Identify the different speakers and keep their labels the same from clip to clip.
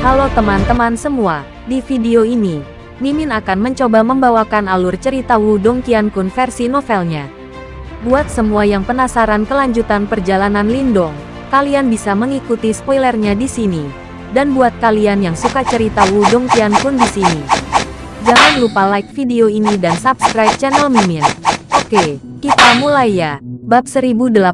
Speaker 1: Halo teman-teman semua, di video ini, Mimin akan mencoba membawakan alur cerita Wudong Qiankun versi novelnya. Buat semua yang penasaran kelanjutan perjalanan Lindong, kalian bisa mengikuti spoilernya di sini. Dan buat kalian yang suka cerita Wudong Qiankun di sini, jangan lupa like video ini dan subscribe channel Mimin. Oke, kita mulai ya. Bab 1081,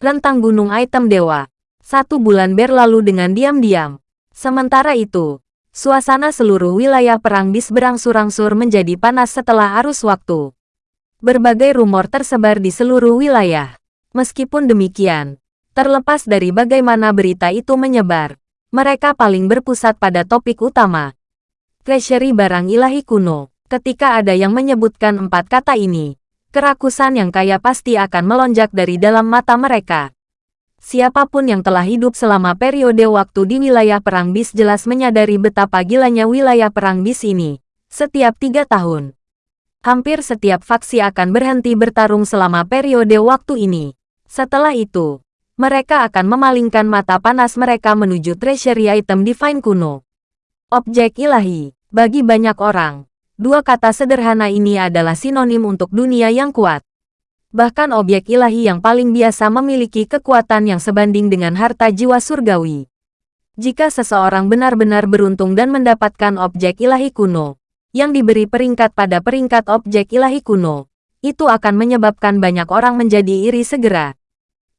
Speaker 1: Rentang Gunung Item Dewa. Satu bulan berlalu dengan diam-diam. Sementara itu, suasana seluruh wilayah perang bis berangsur-angsur menjadi panas setelah arus waktu. Berbagai rumor tersebar di seluruh wilayah. Meskipun demikian, terlepas dari bagaimana berita itu menyebar, mereka paling berpusat pada topik utama. Treasury barang ilahi kuno. Ketika ada yang menyebutkan empat kata ini, kerakusan yang kaya pasti akan melonjak dari dalam mata mereka. Siapa pun yang telah hidup selama periode waktu di wilayah perang bis jelas menyadari betapa gilanya wilayah perang bis ini. Setiap tiga tahun, hampir setiap faksi akan berhenti bertarung selama periode waktu ini. Setelah itu, mereka akan memalingkan mata panas mereka menuju treasury item divine kuno. Objek ilahi, bagi banyak orang, Dua kata sederhana ini adalah sinonim untuk dunia yang kuat. Bahkan objek ilahi yang paling biasa memiliki kekuatan yang sebanding dengan harta jiwa surgawi. Jika seseorang benar-benar beruntung dan mendapatkan objek ilahi kuno, yang diberi peringkat pada peringkat objek ilahi kuno, itu akan menyebabkan banyak orang menjadi iri segera.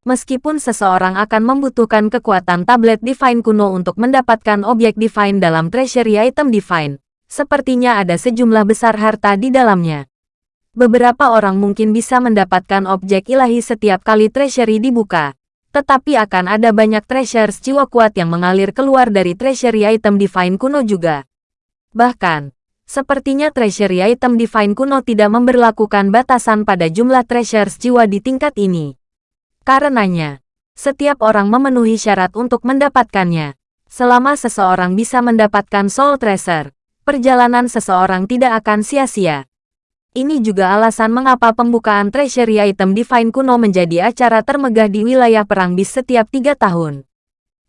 Speaker 1: Meskipun seseorang akan membutuhkan kekuatan tablet divine kuno untuk mendapatkan objek divine dalam treasury item divine, Sepertinya ada sejumlah besar harta di dalamnya. Beberapa orang mungkin bisa mendapatkan objek ilahi setiap kali treasury dibuka. Tetapi akan ada banyak treasures jiwa kuat yang mengalir keluar dari treasury item divine kuno juga. Bahkan, sepertinya treasury item divine kuno tidak memberlakukan batasan pada jumlah treasures jiwa di tingkat ini. Karenanya, setiap orang memenuhi syarat untuk mendapatkannya. Selama seseorang bisa mendapatkan soul treasure, perjalanan seseorang tidak akan sia-sia. Ini juga alasan mengapa pembukaan treasury item divine kuno menjadi acara termegah di wilayah perang bis setiap tiga tahun.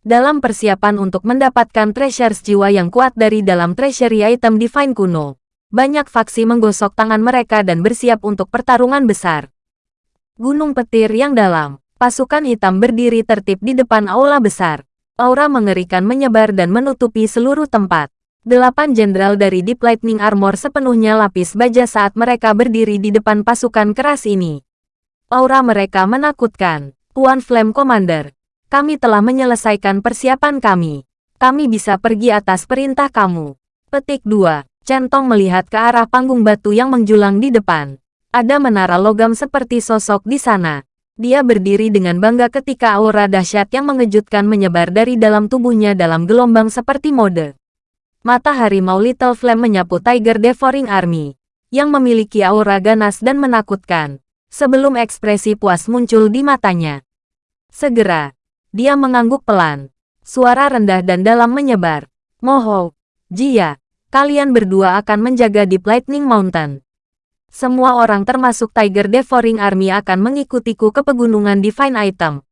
Speaker 1: Dalam persiapan untuk mendapatkan treasures jiwa yang kuat dari dalam treasury item divine kuno, banyak faksi menggosok tangan mereka dan bersiap untuk pertarungan besar. Gunung petir yang dalam, pasukan hitam berdiri tertib di depan aula besar. Aura mengerikan menyebar dan menutupi seluruh tempat. Delapan jenderal dari Deep Lightning Armor sepenuhnya lapis baja saat mereka berdiri di depan pasukan keras ini. Aura mereka menakutkan. Tuan Flame Commander, kami telah menyelesaikan persiapan kami. Kami bisa pergi atas perintah kamu. Petik 2. Centong melihat ke arah panggung batu yang menjulang di depan. Ada menara logam seperti sosok di sana. Dia berdiri dengan bangga ketika aura dahsyat yang mengejutkan menyebar dari dalam tubuhnya dalam gelombang seperti mode. Mata harimau Little Flame menyapu Tiger Devouring Army, yang memiliki aura ganas dan menakutkan, sebelum ekspresi puas muncul di matanya. Segera, dia mengangguk pelan. Suara rendah dan dalam menyebar. Moho, Jia, kalian berdua akan menjaga di Lightning Mountain. Semua orang termasuk Tiger Devouring Army akan mengikutiku ke pegunungan Divine Item.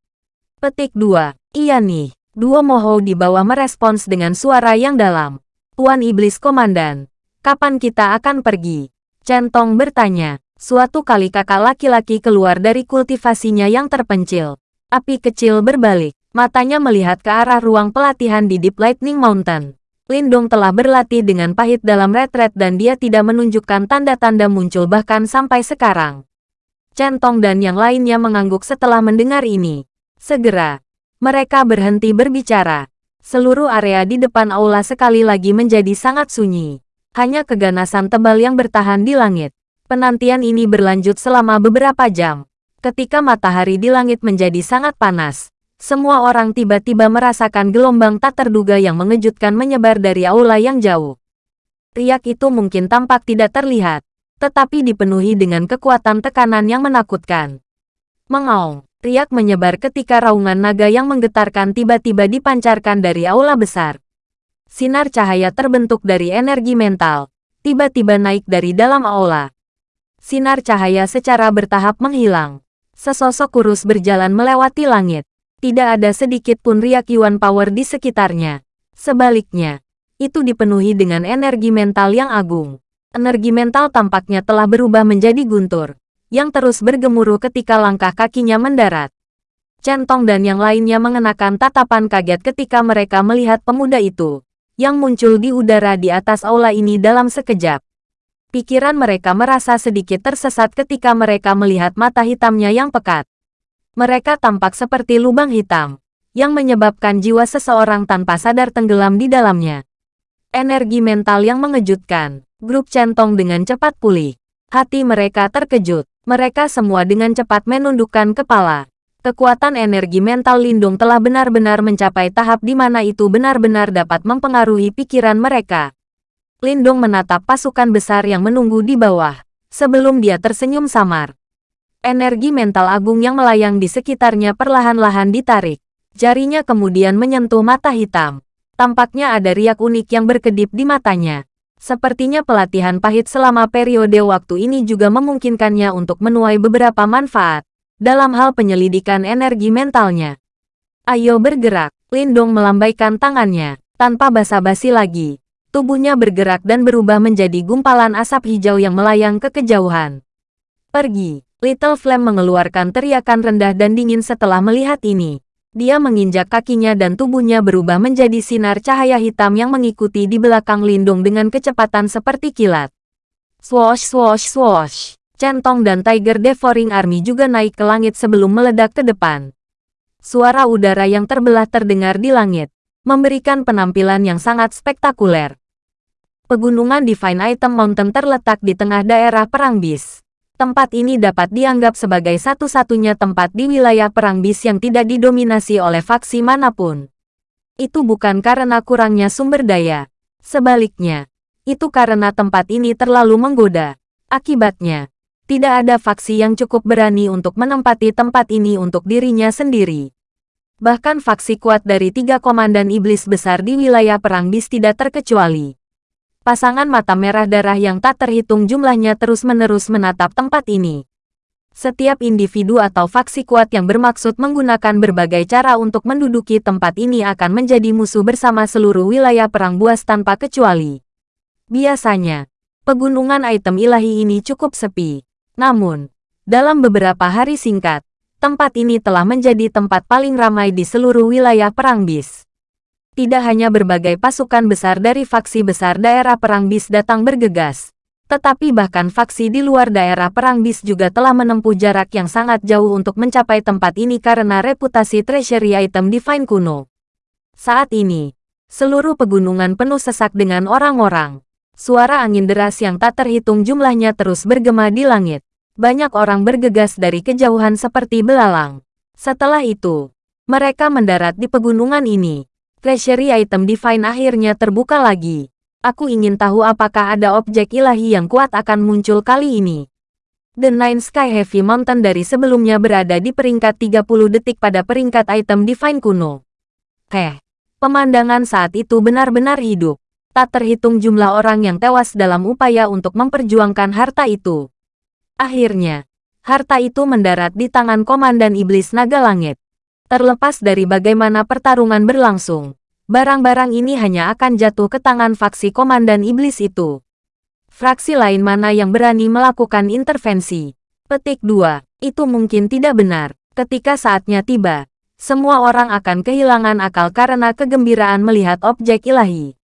Speaker 1: Petik 2. Iya nih. Dua Moho di bawah merespons dengan suara yang dalam. Tuan Iblis Komandan, kapan kita akan pergi? Centong bertanya. Suatu kali kakak laki-laki keluar dari kultivasinya yang terpencil. Api kecil berbalik, matanya melihat ke arah ruang pelatihan di Deep Lightning Mountain. Lindong telah berlatih dengan pahit dalam retret dan dia tidak menunjukkan tanda-tanda muncul bahkan sampai sekarang. Centong dan yang lainnya mengangguk setelah mendengar ini. Segera, mereka berhenti berbicara. Seluruh area di depan aula sekali lagi menjadi sangat sunyi. Hanya keganasan tebal yang bertahan di langit. Penantian ini berlanjut selama beberapa jam. Ketika matahari di langit menjadi sangat panas, semua orang tiba-tiba merasakan gelombang tak terduga yang mengejutkan menyebar dari aula yang jauh. Riak itu mungkin tampak tidak terlihat, tetapi dipenuhi dengan kekuatan tekanan yang menakutkan. Mengaung. Riak menyebar ketika raungan naga yang menggetarkan tiba-tiba dipancarkan dari aula besar. Sinar cahaya terbentuk dari energi mental, tiba-tiba naik dari dalam aula. Sinar cahaya secara bertahap menghilang. Sesosok kurus berjalan melewati langit. Tidak ada sedikit pun riak Yuan Power di sekitarnya. Sebaliknya, itu dipenuhi dengan energi mental yang agung. Energi mental tampaknya telah berubah menjadi guntur, yang terus bergemuruh ketika langkah kakinya mendarat. Centong dan yang lainnya mengenakan tatapan kaget ketika mereka melihat pemuda itu, yang muncul di udara di atas aula ini dalam sekejap. Pikiran mereka merasa sedikit tersesat ketika mereka melihat mata hitamnya yang pekat. Mereka tampak seperti lubang hitam, yang menyebabkan jiwa seseorang tanpa sadar tenggelam di dalamnya. Energi mental yang mengejutkan, grup centong dengan cepat pulih. Hati mereka terkejut, mereka semua dengan cepat menundukkan kepala. Kekuatan energi mental Lindung telah benar-benar mencapai tahap di mana itu benar-benar dapat mempengaruhi pikiran mereka. Lindung menatap pasukan besar yang menunggu di bawah, sebelum dia tersenyum samar. Energi mental agung yang melayang di sekitarnya perlahan-lahan ditarik. Jarinya kemudian menyentuh mata hitam. Tampaknya ada riak unik yang berkedip di matanya. Sepertinya pelatihan pahit selama periode waktu ini juga memungkinkannya untuk menuai beberapa manfaat dalam hal penyelidikan energi mentalnya. Ayo bergerak, Lindong melambaikan tangannya, tanpa basa-basi lagi. Tubuhnya bergerak dan berubah menjadi gumpalan asap hijau yang melayang ke kejauhan. Pergi, Little Flame mengeluarkan teriakan rendah dan dingin setelah melihat ini. Dia menginjak kakinya dan tubuhnya berubah menjadi sinar cahaya hitam yang mengikuti di belakang Lindung dengan kecepatan seperti kilat. Swoosh swoosh swoosh. Centong dan Tiger Devouring Army juga naik ke langit sebelum meledak ke depan. Suara udara yang terbelah terdengar di langit, memberikan penampilan yang sangat spektakuler. Pegunungan Divine Item Mountain terletak di tengah daerah Perang Bis. Tempat ini dapat dianggap sebagai satu-satunya tempat di wilayah Perang Bis yang tidak didominasi oleh faksi mana pun. Itu bukan karena kurangnya sumber daya. Sebaliknya, itu karena tempat ini terlalu menggoda. Akibatnya, tidak ada faksi yang cukup berani untuk menempati tempat ini untuk dirinya sendiri. Bahkan faksi kuat dari tiga komandan iblis besar di wilayah Perang Bis tidak terkecuali. Pasangan mata merah darah yang tak terhitung jumlahnya terus-menerus menatap tempat ini. Setiap individu atau faksi kuat yang bermaksud menggunakan berbagai cara untuk menduduki tempat ini akan menjadi musuh bersama seluruh wilayah Perang Buas tanpa kecuali. Biasanya, pegunungan item ilahi ini cukup sepi. Namun, dalam beberapa hari singkat, tempat ini telah menjadi tempat paling ramai di seluruh wilayah Perang Bis. Tidak hanya berbagai pasukan besar dari faksi besar daerah Perang Bis datang bergegas, tetapi bahkan faksi di luar daerah Perang Bis juga telah menempuh jarak yang sangat jauh untuk mencapai tempat ini karena reputasi treasury item Divine kuno. Saat ini, seluruh pegunungan penuh sesak dengan orang-orang. Suara angin deras yang tak terhitung jumlahnya terus bergema di langit. Banyak orang bergegas dari kejauhan seperti belalang. Setelah itu, mereka mendarat di pegunungan ini. Treasury item Divine akhirnya terbuka lagi. Aku ingin tahu apakah ada objek ilahi yang kuat akan muncul kali ini. The Nine Sky Heavy Mountain dari sebelumnya berada di peringkat 30 detik pada peringkat item Divine kuno. Heh, pemandangan saat itu benar-benar hidup tak terhitung jumlah orang yang tewas dalam upaya untuk memperjuangkan harta itu. Akhirnya, harta itu mendarat di tangan Komandan Iblis Naga Langit. Terlepas dari bagaimana pertarungan berlangsung, barang-barang ini hanya akan jatuh ke tangan faksi Komandan Iblis itu. Fraksi lain mana yang berani melakukan intervensi? Petik 2. Itu mungkin tidak benar. Ketika saatnya tiba, semua orang akan kehilangan akal karena kegembiraan melihat objek ilahi.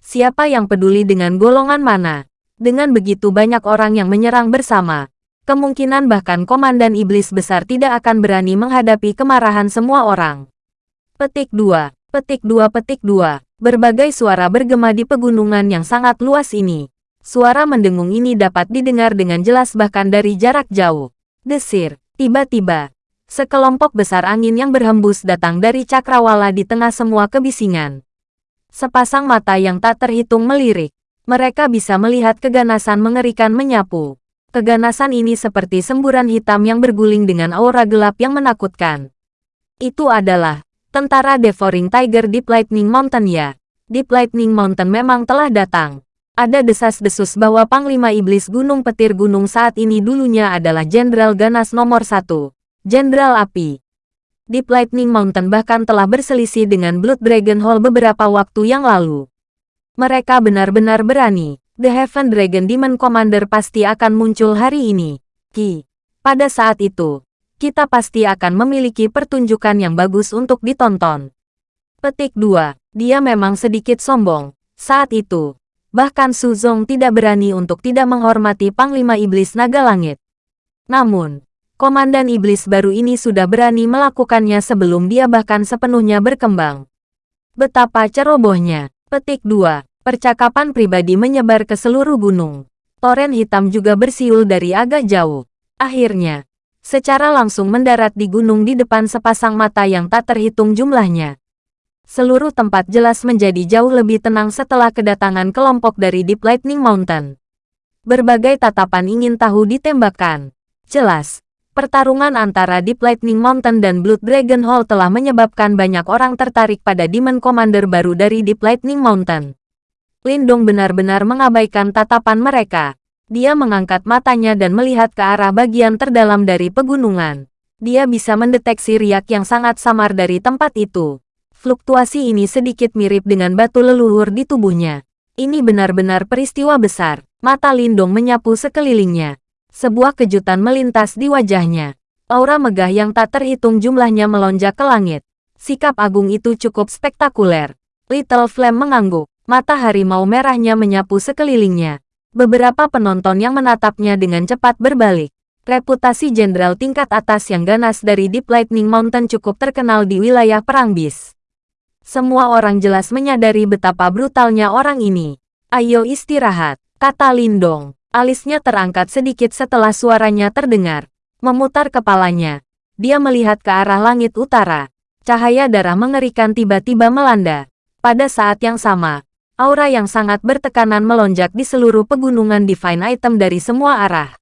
Speaker 1: Siapa yang peduli dengan golongan mana? Dengan begitu banyak orang yang menyerang bersama, kemungkinan bahkan komandan iblis besar tidak akan berani menghadapi kemarahan semua orang. Petik 2, petik 2, petik 2. Berbagai suara bergema di pegunungan yang sangat luas ini. Suara mendengung ini dapat didengar dengan jelas bahkan dari jarak jauh. Desir, tiba-tiba, sekelompok besar angin yang berhembus datang dari cakrawala di tengah semua kebisingan. Sepasang mata yang tak terhitung melirik. Mereka bisa melihat keganasan mengerikan menyapu. Keganasan ini seperti semburan hitam yang berguling dengan aura gelap yang menakutkan. Itu adalah tentara Devouring Tiger Deep Lightning Mountain ya. Deep Lightning Mountain memang telah datang. Ada desas-desus bahwa Panglima Iblis Gunung Petir Gunung saat ini dulunya adalah Jenderal Ganas nomor satu. Jenderal Api. Deep Lightning Mountain bahkan telah berselisih dengan Blood Dragon Hall beberapa waktu yang lalu. Mereka benar-benar berani. The Heaven Dragon Demon Commander pasti akan muncul hari ini. Ki. Pada saat itu, kita pasti akan memiliki pertunjukan yang bagus untuk ditonton. Petik 2. Dia memang sedikit sombong. Saat itu, bahkan Su Zong tidak berani untuk tidak menghormati Panglima Iblis Naga Langit. Namun, Komandan Iblis baru ini sudah berani melakukannya sebelum dia bahkan sepenuhnya berkembang. Betapa cerobohnya. Petik 2. Percakapan pribadi menyebar ke seluruh gunung. Toren hitam juga bersiul dari agak jauh. Akhirnya, secara langsung mendarat di gunung di depan sepasang mata yang tak terhitung jumlahnya. Seluruh tempat jelas menjadi jauh lebih tenang setelah kedatangan kelompok dari Deep Lightning Mountain. Berbagai tatapan ingin tahu ditembakkan. Jelas, Pertarungan antara Deep Lightning Mountain dan Blood Dragon Hall telah menyebabkan banyak orang tertarik pada Demon Commander baru dari Deep Lightning Mountain. Lindong benar-benar mengabaikan tatapan mereka. Dia mengangkat matanya dan melihat ke arah bagian terdalam dari pegunungan. Dia bisa mendeteksi riak yang sangat samar dari tempat itu. Fluktuasi ini sedikit mirip dengan batu leluhur di tubuhnya. Ini benar-benar peristiwa besar. Mata Lindong menyapu sekelilingnya. Sebuah kejutan melintas di wajahnya. Aura megah yang tak terhitung jumlahnya melonjak ke langit. Sikap agung itu cukup spektakuler. Little Flame mengangguk. Mata harimau merahnya menyapu sekelilingnya. Beberapa penonton yang menatapnya dengan cepat berbalik. Reputasi jenderal tingkat atas yang ganas dari Deep Lightning Mountain cukup terkenal di wilayah Perang Bis. Semua orang jelas menyadari betapa brutalnya orang ini. Ayo istirahat, kata Lindong. Alisnya terangkat sedikit setelah suaranya terdengar. Memutar kepalanya. Dia melihat ke arah langit utara. Cahaya darah mengerikan tiba-tiba melanda. Pada saat yang sama, aura yang sangat bertekanan melonjak di seluruh pegunungan Divine Item dari semua arah.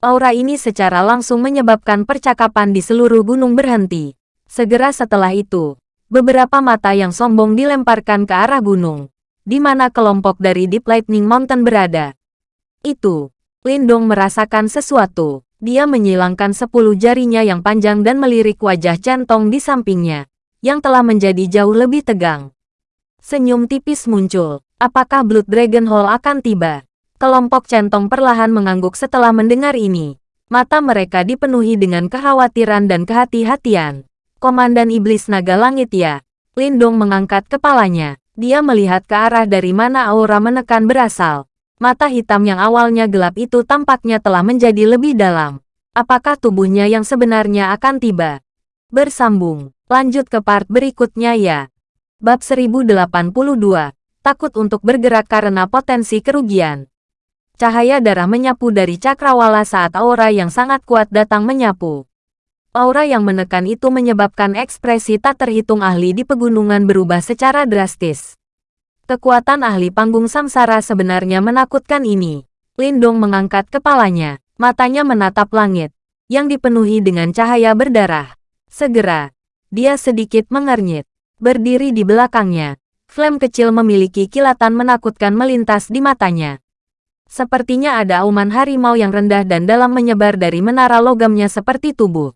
Speaker 1: Aura ini secara langsung menyebabkan percakapan di seluruh gunung berhenti. Segera setelah itu, beberapa mata yang sombong dilemparkan ke arah gunung, di mana kelompok dari Deep Lightning Mountain berada. Itu. Lindong merasakan sesuatu. Dia menyilangkan sepuluh jarinya yang panjang dan melirik wajah centong di sampingnya, yang telah menjadi jauh lebih tegang. Senyum tipis muncul. Apakah Blood Dragon Hall akan tiba? Kelompok centong perlahan mengangguk setelah mendengar ini. Mata mereka dipenuhi dengan kekhawatiran dan kehati-hatian. Komandan Iblis Naga Langit ya. Lindong mengangkat kepalanya. Dia melihat ke arah dari mana aura menekan berasal. Mata hitam yang awalnya gelap itu tampaknya telah menjadi lebih dalam. Apakah tubuhnya yang sebenarnya akan tiba? Bersambung. Lanjut ke part berikutnya ya. Bab 1082. Takut untuk bergerak karena potensi kerugian. Cahaya darah menyapu dari cakrawala saat aura yang sangat kuat datang menyapu. Aura yang menekan itu menyebabkan ekspresi tak terhitung ahli di pegunungan berubah secara drastis. Kekuatan ahli panggung samsara sebenarnya menakutkan ini. Lindong mengangkat kepalanya, matanya menatap langit, yang dipenuhi dengan cahaya berdarah. Segera, dia sedikit mengernyit. Berdiri di belakangnya, flame kecil memiliki kilatan menakutkan melintas di matanya. Sepertinya ada auman harimau yang rendah dan dalam menyebar dari menara logamnya seperti tubuh.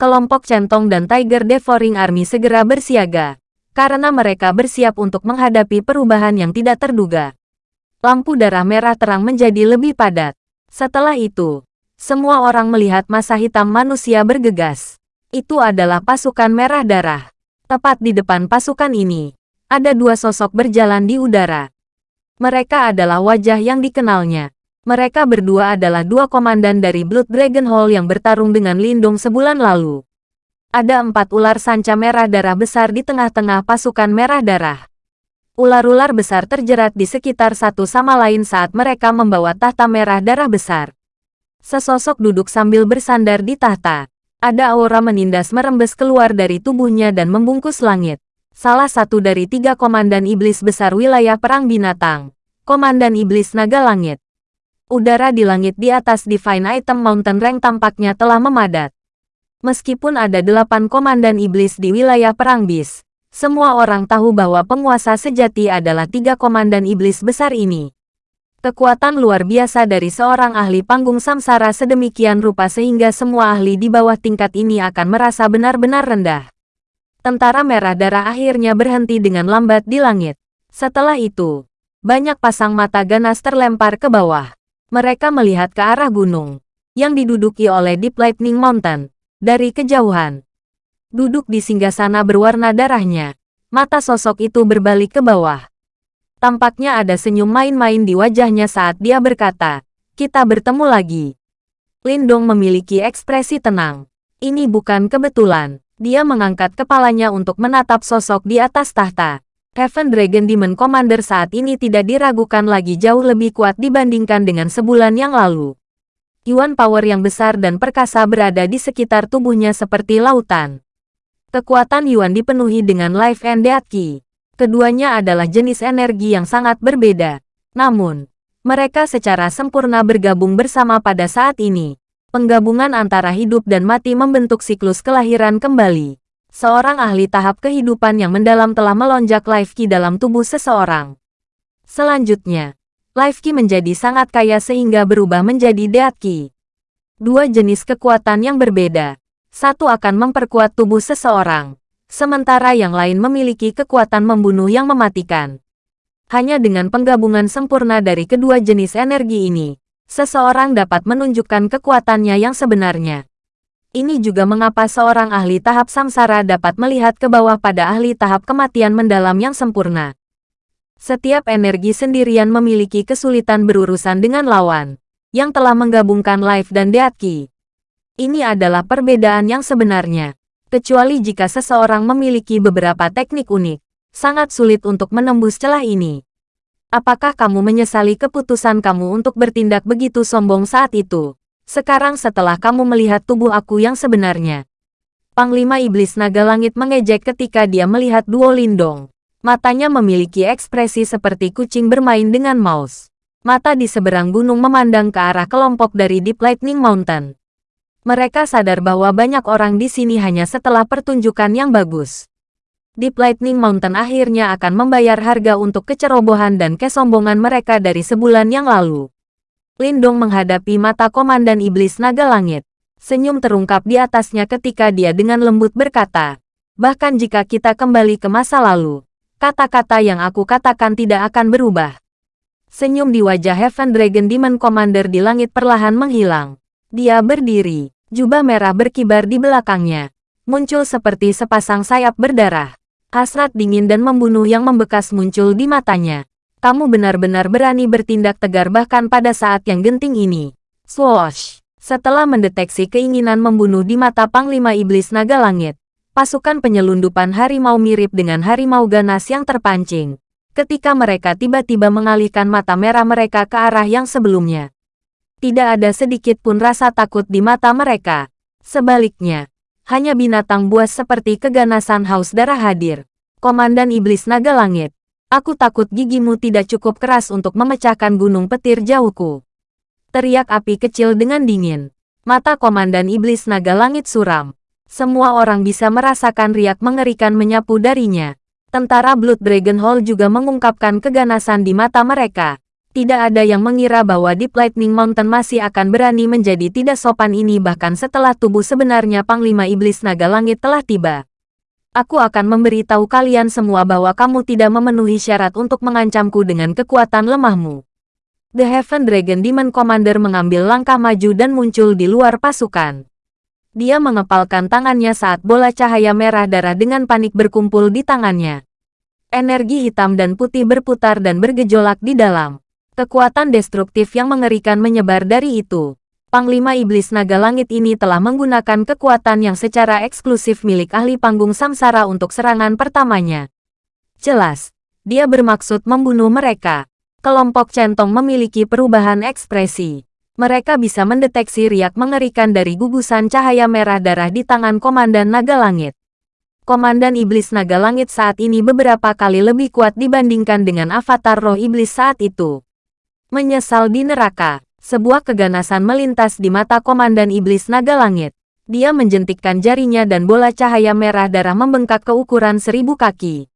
Speaker 1: Kelompok centong dan Tiger Devouring Army segera bersiaga karena mereka bersiap untuk menghadapi perubahan yang tidak terduga. Lampu darah merah terang menjadi lebih padat. Setelah itu, semua orang melihat masa hitam manusia bergegas. Itu adalah pasukan merah darah. Tepat di depan pasukan ini, ada dua sosok berjalan di udara. Mereka adalah wajah yang dikenalnya. Mereka berdua adalah dua komandan dari Blood Dragon Hall yang bertarung dengan Lindung sebulan lalu. Ada empat ular sanca merah darah besar di tengah-tengah pasukan merah darah. Ular-ular besar terjerat di sekitar satu sama lain saat mereka membawa tahta merah darah besar. Sesosok duduk sambil bersandar di tahta. Ada aura menindas merembes keluar dari tubuhnya dan membungkus langit. Salah satu dari tiga komandan iblis besar wilayah perang binatang. Komandan iblis naga langit. Udara di langit di atas Divine Item Mountain Rank tampaknya telah memadat. Meskipun ada delapan komandan iblis di wilayah Perang Bis, semua orang tahu bahwa penguasa sejati adalah tiga komandan iblis besar ini. Kekuatan luar biasa dari seorang ahli panggung samsara sedemikian rupa sehingga semua ahli di bawah tingkat ini akan merasa benar-benar rendah. Tentara merah darah akhirnya berhenti dengan lambat di langit. Setelah itu, banyak pasang mata ganas terlempar ke bawah. Mereka melihat ke arah gunung, yang diduduki oleh Deep Lightning Mountain, dari kejauhan. Duduk di singgasana berwarna darahnya, mata sosok itu berbalik ke bawah. Tampaknya ada senyum main-main di wajahnya saat dia berkata, kita bertemu lagi. Lindong memiliki ekspresi tenang. Ini bukan kebetulan. Dia mengangkat kepalanya untuk menatap sosok di atas tahta. Heaven Dragon Demon Commander saat ini tidak diragukan lagi jauh lebih kuat dibandingkan dengan sebulan yang lalu. Yuan power yang besar dan perkasa berada di sekitar tubuhnya seperti lautan. Kekuatan Yuan dipenuhi dengan Life and Death Key. Keduanya adalah jenis energi yang sangat berbeda. Namun, mereka secara sempurna bergabung bersama pada saat ini. Penggabungan antara hidup dan mati membentuk siklus kelahiran kembali. Seorang ahli tahap kehidupan yang mendalam telah melonjak life key dalam tubuh seseorang. Selanjutnya, life key menjadi sangat kaya sehingga berubah menjadi death key. Dua jenis kekuatan yang berbeda. Satu akan memperkuat tubuh seseorang, sementara yang lain memiliki kekuatan membunuh yang mematikan. Hanya dengan penggabungan sempurna dari kedua jenis energi ini, seseorang dapat menunjukkan kekuatannya yang sebenarnya. Ini juga mengapa seorang ahli tahap samsara dapat melihat ke bawah pada ahli tahap kematian mendalam yang sempurna. Setiap energi sendirian memiliki kesulitan berurusan dengan lawan, yang telah menggabungkan life dan death key. Ini adalah perbedaan yang sebenarnya kecuali jika seseorang memiliki beberapa teknik unik. Sangat sulit untuk menembus celah ini. Apakah kamu menyesali keputusan kamu untuk bertindak begitu sombong saat itu? Sekarang setelah kamu melihat tubuh aku yang sebenarnya. Panglima Iblis Naga Langit mengejek ketika dia melihat Duo Lindong. Matanya memiliki ekspresi seperti kucing bermain dengan mouse. Mata di seberang gunung memandang ke arah kelompok dari Deep Lightning Mountain. Mereka sadar bahwa banyak orang di sini hanya setelah pertunjukan yang bagus. Deep Lightning Mountain akhirnya akan membayar harga untuk kecerobohan dan kesombongan mereka dari sebulan yang lalu. Lindong menghadapi mata Komandan Iblis Naga Langit. Senyum terungkap di atasnya ketika dia dengan lembut berkata, Bahkan jika kita kembali ke masa lalu, kata-kata yang aku katakan tidak akan berubah. Senyum di wajah Heaven Dragon Demon Commander di langit perlahan menghilang. Dia berdiri, jubah merah berkibar di belakangnya. Muncul seperti sepasang sayap berdarah. Hasrat dingin dan membunuh yang membekas muncul di matanya. Kamu benar-benar berani bertindak tegar bahkan pada saat yang genting ini. Swoosh! Setelah mendeteksi keinginan membunuh di mata Panglima Iblis Naga Langit, pasukan penyelundupan harimau mirip dengan harimau ganas yang terpancing. Ketika mereka tiba-tiba mengalihkan mata merah mereka ke arah yang sebelumnya. Tidak ada sedikit pun rasa takut di mata mereka. Sebaliknya, hanya binatang buas seperti keganasan haus darah hadir. Komandan Iblis Naga Langit, aku takut gigimu tidak cukup keras untuk memecahkan gunung petir jauhku. Teriak api kecil dengan dingin. Mata Komandan Iblis Naga Langit suram. Semua orang bisa merasakan riak mengerikan menyapu darinya. Tentara Blood Dragon Hall juga mengungkapkan keganasan di mata mereka. Tidak ada yang mengira bahwa Deep Lightning Mountain masih akan berani menjadi tidak sopan ini bahkan setelah tubuh sebenarnya Panglima Iblis Naga Langit telah tiba. Aku akan memberitahu kalian semua bahwa kamu tidak memenuhi syarat untuk mengancamku dengan kekuatan lemahmu. The Heaven Dragon Demon Commander mengambil langkah maju dan muncul di luar pasukan. Dia mengepalkan tangannya saat bola cahaya merah darah dengan panik berkumpul di tangannya. Energi hitam dan putih berputar dan bergejolak di dalam. Kekuatan destruktif yang mengerikan menyebar dari itu. Panglima Iblis Naga Langit ini telah menggunakan kekuatan yang secara eksklusif milik ahli panggung samsara untuk serangan pertamanya. Jelas, dia bermaksud membunuh mereka. Kelompok centong memiliki perubahan ekspresi. Mereka bisa mendeteksi riak mengerikan dari gugusan cahaya merah darah di tangan Komandan Naga Langit. Komandan Iblis Naga Langit saat ini beberapa kali lebih kuat dibandingkan dengan avatar roh iblis saat itu. Menyesal di neraka. Sebuah keganasan melintas di mata Komandan Iblis Naga Langit. Dia menjentikkan jarinya dan bola cahaya merah darah membengkak ke ukuran seribu kaki.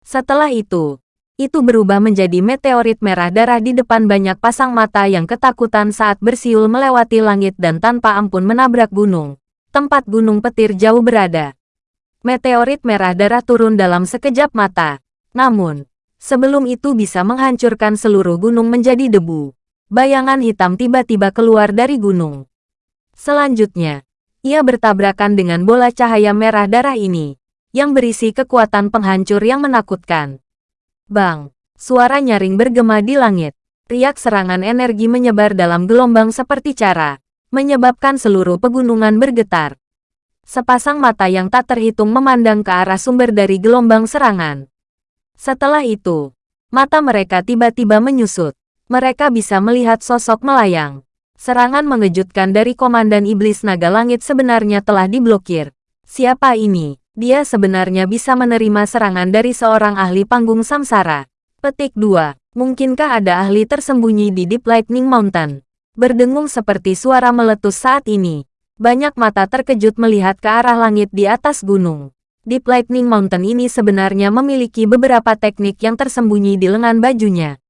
Speaker 1: Setelah itu, itu berubah menjadi meteorit merah darah di depan banyak pasang mata yang ketakutan saat bersiul melewati langit dan tanpa ampun menabrak gunung. Tempat gunung petir jauh berada. Meteorit merah darah turun dalam sekejap mata. Namun, sebelum itu bisa menghancurkan seluruh gunung menjadi debu. Bayangan hitam tiba-tiba keluar dari gunung. Selanjutnya, ia bertabrakan dengan bola cahaya merah darah ini, yang berisi kekuatan penghancur yang menakutkan. Bang! Suara nyaring bergema di langit. Riak serangan energi menyebar dalam gelombang seperti cara, menyebabkan seluruh pegunungan bergetar. Sepasang mata yang tak terhitung memandang ke arah sumber dari gelombang serangan. Setelah itu, mata mereka tiba-tiba menyusut. Mereka bisa melihat sosok melayang. Serangan mengejutkan dari Komandan Iblis Naga Langit sebenarnya telah diblokir. Siapa ini? Dia sebenarnya bisa menerima serangan dari seorang ahli panggung samsara. Petik 2. Mungkinkah ada ahli tersembunyi di Deep Lightning Mountain? Berdengung seperti suara meletus saat ini. Banyak mata terkejut melihat ke arah langit di atas gunung. Deep Lightning Mountain ini sebenarnya memiliki beberapa teknik yang tersembunyi di lengan bajunya.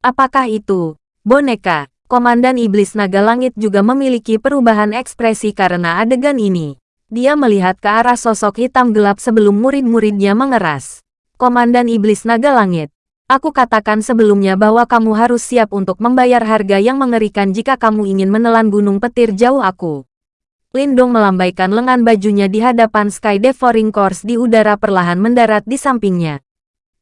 Speaker 1: Apakah itu? Boneka, Komandan Iblis Naga Langit juga memiliki perubahan ekspresi karena adegan ini. Dia melihat ke arah sosok hitam gelap sebelum murid-muridnya mengeras. Komandan Iblis Naga Langit, aku katakan sebelumnya bahwa kamu harus siap untuk membayar harga yang mengerikan jika kamu ingin menelan gunung petir jauh aku. Lindong melambaikan lengan bajunya di hadapan Sky Devouring Course di udara perlahan mendarat di sampingnya.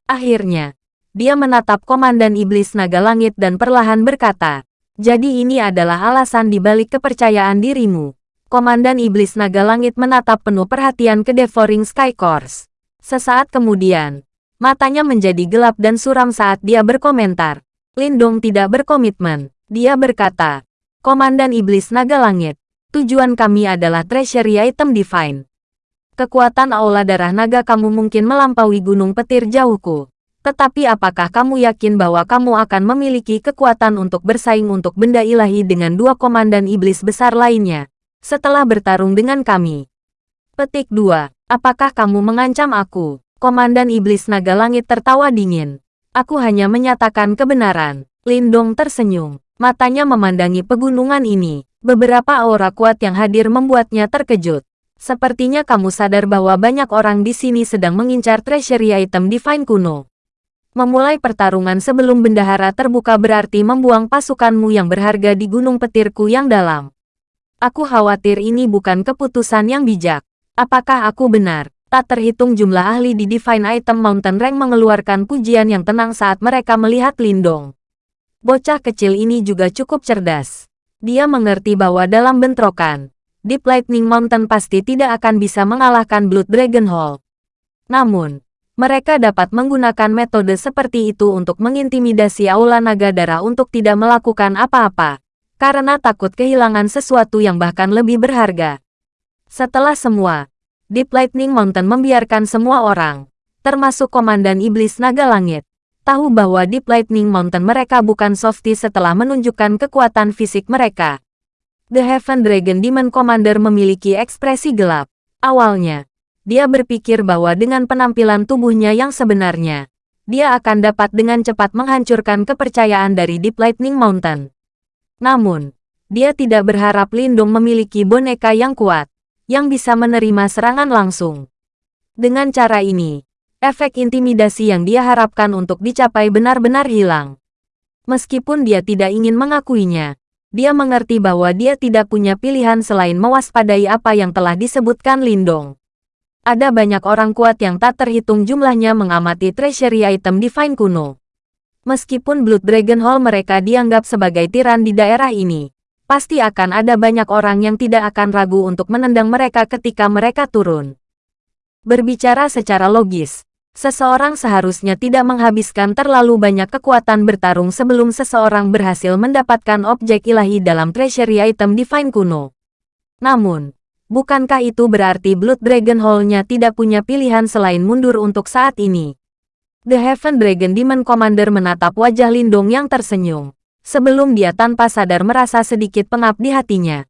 Speaker 1: Akhirnya, dia menatap Komandan Iblis Naga Langit dan perlahan berkata, jadi ini adalah alasan dibalik kepercayaan dirimu. Komandan Iblis Naga Langit menatap penuh perhatian ke Devouring Sky Course. Sesaat kemudian, matanya menjadi gelap dan suram saat dia berkomentar. Lindong tidak berkomitmen. Dia berkata, Komandan Iblis Naga Langit, tujuan kami adalah treasury item divine. Kekuatan aula darah naga kamu mungkin melampaui gunung petir jauhku. Tetapi apakah kamu yakin bahwa kamu akan memiliki kekuatan untuk bersaing untuk benda ilahi dengan dua komandan iblis besar lainnya? setelah bertarung dengan kami. Petik 2. Apakah kamu mengancam aku? Komandan Iblis Naga Langit tertawa dingin. Aku hanya menyatakan kebenaran. Lindong tersenyum. Matanya memandangi pegunungan ini. Beberapa aura kuat yang hadir membuatnya terkejut. Sepertinya kamu sadar bahwa banyak orang di sini sedang mengincar treasury item divine kuno. Memulai pertarungan sebelum bendahara terbuka berarti membuang pasukanmu yang berharga di gunung petirku yang dalam. Aku khawatir ini bukan keputusan yang bijak. Apakah aku benar? Tak terhitung jumlah ahli di Divine Item Mountain Rank mengeluarkan pujian yang tenang saat mereka melihat Lindong. Bocah kecil ini juga cukup cerdas. Dia mengerti bahwa dalam bentrokan, Deep Lightning Mountain pasti tidak akan bisa mengalahkan Blood Dragon Hall. Namun, mereka dapat menggunakan metode seperti itu untuk mengintimidasi Aula Naga Darah untuk tidak melakukan apa-apa karena takut kehilangan sesuatu yang bahkan lebih berharga. Setelah semua, Deep Lightning Mountain membiarkan semua orang, termasuk Komandan Iblis Naga Langit, tahu bahwa Deep Lightning Mountain mereka bukan softy setelah menunjukkan kekuatan fisik mereka. The Heaven Dragon Demon Commander memiliki ekspresi gelap. Awalnya, dia berpikir bahwa dengan penampilan tubuhnya yang sebenarnya, dia akan dapat dengan cepat menghancurkan kepercayaan dari Deep Lightning Mountain. Namun, dia tidak berharap Lindung memiliki boneka yang kuat, yang bisa menerima serangan langsung. Dengan cara ini, efek intimidasi yang dia harapkan untuk dicapai benar-benar hilang. Meskipun dia tidak ingin mengakuinya, dia mengerti bahwa dia tidak punya pilihan selain mewaspadai apa yang telah disebutkan Lindong. Ada banyak orang kuat yang tak terhitung jumlahnya mengamati treasury item divine kuno. Meskipun Blood Dragon Hall mereka dianggap sebagai tiran di daerah ini, pasti akan ada banyak orang yang tidak akan ragu untuk menendang mereka ketika mereka turun. Berbicara secara logis, seseorang seharusnya tidak menghabiskan terlalu banyak kekuatan bertarung sebelum seseorang berhasil mendapatkan objek ilahi dalam treasury item divine kuno. Namun, bukankah itu berarti Blood Dragon Hall-nya tidak punya pilihan selain mundur untuk saat ini? The Heaven Dragon Demon Commander menatap wajah Lindong yang tersenyum. Sebelum dia tanpa sadar merasa sedikit pengap di hatinya.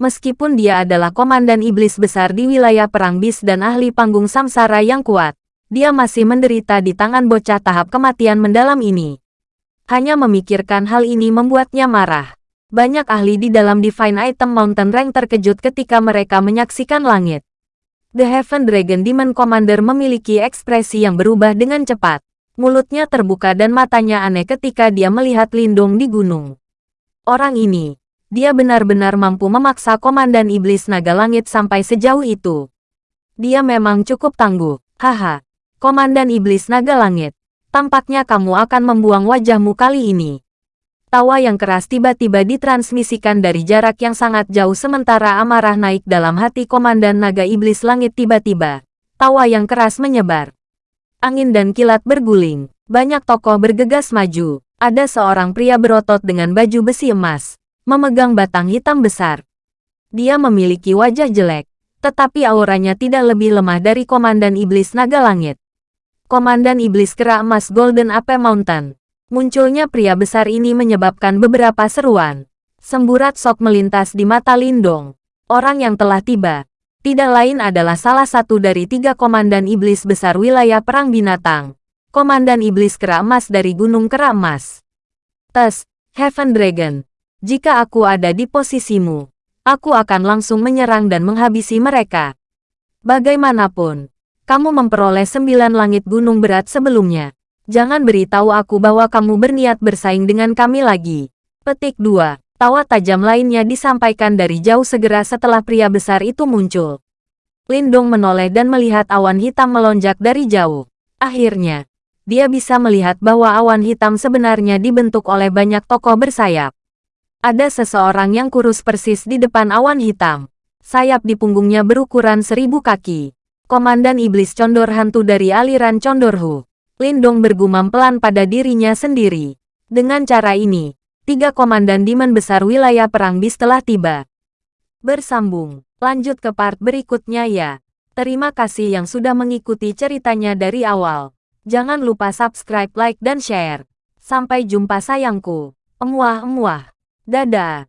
Speaker 1: Meskipun dia adalah komandan iblis besar di wilayah perang bis dan ahli panggung samsara yang kuat, dia masih menderita di tangan bocah tahap kematian mendalam ini. Hanya memikirkan hal ini membuatnya marah. Banyak ahli di dalam Divine Item Mountain Rank terkejut ketika mereka menyaksikan langit. The Heaven Dragon Demon Commander memiliki ekspresi yang berubah dengan cepat. Mulutnya terbuka dan matanya aneh ketika dia melihat Lindung di gunung. Orang ini, dia benar-benar mampu memaksa Komandan Iblis Naga Langit sampai sejauh itu. Dia memang cukup tangguh, haha. Komandan Iblis Naga Langit, tampaknya kamu akan membuang wajahmu kali ini. Tawa yang keras tiba-tiba ditransmisikan dari jarak yang sangat jauh sementara amarah naik dalam hati Komandan Naga Iblis Langit tiba-tiba. Tawa yang keras menyebar. Angin dan kilat berguling. Banyak tokoh bergegas maju. Ada seorang pria berotot dengan baju besi emas, memegang batang hitam besar. Dia memiliki wajah jelek, tetapi auranya tidak lebih lemah dari Komandan Iblis Naga Langit. Komandan Iblis Kera Emas Golden Ape Mountain. Munculnya pria besar ini menyebabkan beberapa seruan. Semburat sok melintas di mata Lindong. Orang yang telah tiba, tidak lain adalah salah satu dari tiga komandan iblis besar wilayah perang binatang. Komandan iblis kera emas dari Gunung Kera Emas. Tes, Heaven Dragon. Jika aku ada di posisimu, aku akan langsung menyerang dan menghabisi mereka. Bagaimanapun, kamu memperoleh sembilan langit gunung berat sebelumnya. Jangan beritahu aku bahwa kamu berniat bersaing dengan kami lagi. Petik 2. Tawa tajam lainnya disampaikan dari jauh segera setelah pria besar itu muncul. Lindong menoleh dan melihat awan hitam melonjak dari jauh. Akhirnya, dia bisa melihat bahwa awan hitam sebenarnya dibentuk oleh banyak tokoh bersayap. Ada seseorang yang kurus persis di depan awan hitam. Sayap di punggungnya berukuran seribu kaki. Komandan Iblis Condor Hantu dari aliran Condorhu. Lindong bergumam pelan pada dirinya sendiri. Dengan cara ini, tiga komandan Demon besar wilayah perang bis telah tiba. Bersambung, lanjut ke part berikutnya ya. Terima kasih yang sudah mengikuti ceritanya dari awal. Jangan lupa subscribe, like, dan share. Sampai jumpa sayangku. Emuah-emuah. Dadah.